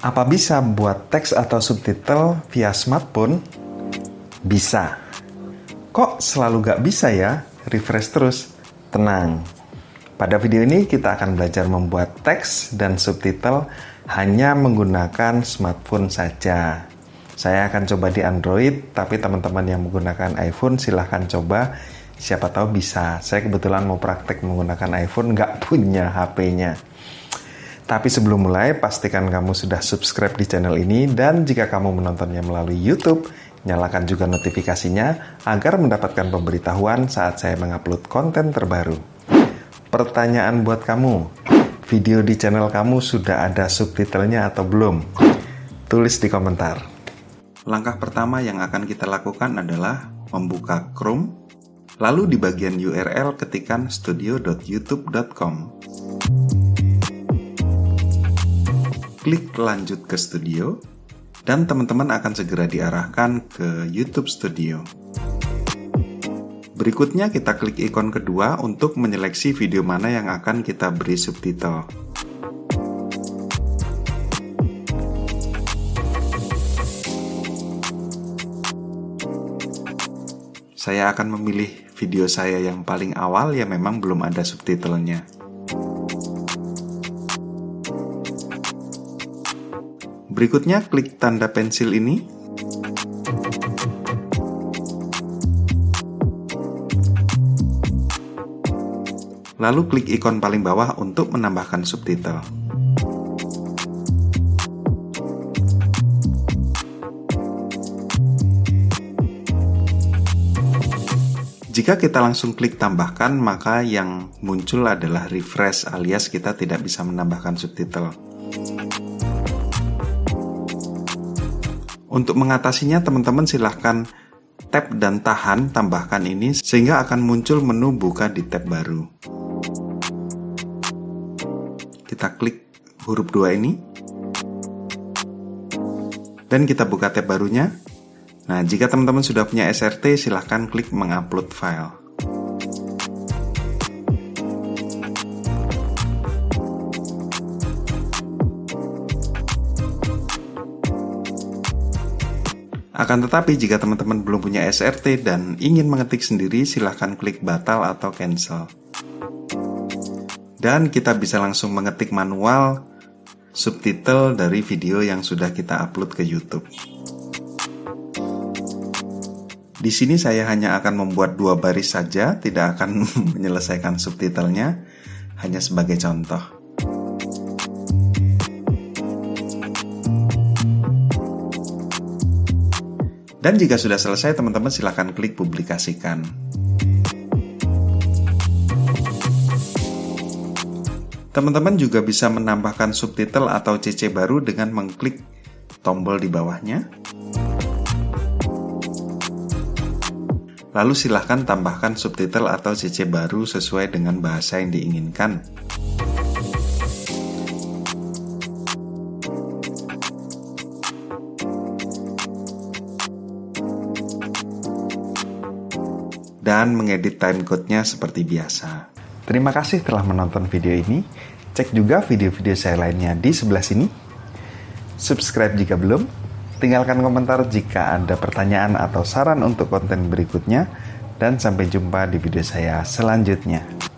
Apa bisa buat teks atau subtitle via smartphone? Bisa. Kok selalu gak bisa ya? Refresh terus. Tenang. Pada video ini kita akan belajar membuat teks dan subtitle hanya menggunakan smartphone saja. Saya akan coba di Android, tapi teman-teman yang menggunakan iPhone silahkan coba. Siapa tahu bisa. Saya kebetulan mau praktek menggunakan iPhone, nggak punya HP-nya. Tapi sebelum mulai, pastikan kamu sudah subscribe di channel ini dan jika kamu menontonnya melalui YouTube, nyalakan juga notifikasinya agar mendapatkan pemberitahuan saat saya mengupload konten terbaru. Pertanyaan buat kamu, video di channel kamu sudah ada subtitlenya atau belum? Tulis di komentar. Langkah pertama yang akan kita lakukan adalah membuka Chrome, lalu di bagian URL ketikkan studio.youtube.com klik lanjut ke studio, dan teman-teman akan segera diarahkan ke YouTube Studio. Berikutnya kita klik ikon kedua untuk menyeleksi video mana yang akan kita beri subtitle. Saya akan memilih video saya yang paling awal yang memang belum ada subtitlenya. Berikutnya klik tanda pensil ini. Lalu klik ikon paling bawah untuk menambahkan subtitle. Jika kita langsung klik tambahkan, maka yang muncul adalah refresh alias kita tidak bisa menambahkan subtitle. Untuk mengatasinya teman-teman silahkan tap dan tahan tambahkan ini sehingga akan muncul menu buka di tab baru. Kita klik huruf 2 ini. Dan kita buka tab barunya. Nah, jika teman-teman sudah punya SRT, silahkan klik mengupload file. Akan tetapi jika teman-teman belum punya SRT dan ingin mengetik sendiri silahkan klik batal atau cancel. Dan kita bisa langsung mengetik manual subtitle dari video yang sudah kita upload ke YouTube. Di sini saya hanya akan membuat dua baris saja, tidak akan menyelesaikan subtitlenya, hanya sebagai contoh. Dan jika sudah selesai, teman-teman silahkan klik publikasikan. Teman-teman juga bisa menambahkan subtitle atau CC baru dengan mengklik tombol di bawahnya. Lalu silahkan tambahkan subtitle atau CC baru sesuai dengan bahasa yang diinginkan. Dan mengedit timecode-nya seperti biasa. Terima kasih telah menonton video ini. Cek juga video-video saya lainnya di sebelah sini. Subscribe jika belum. Tinggalkan komentar jika ada pertanyaan atau saran untuk konten berikutnya. Dan sampai jumpa di video saya selanjutnya.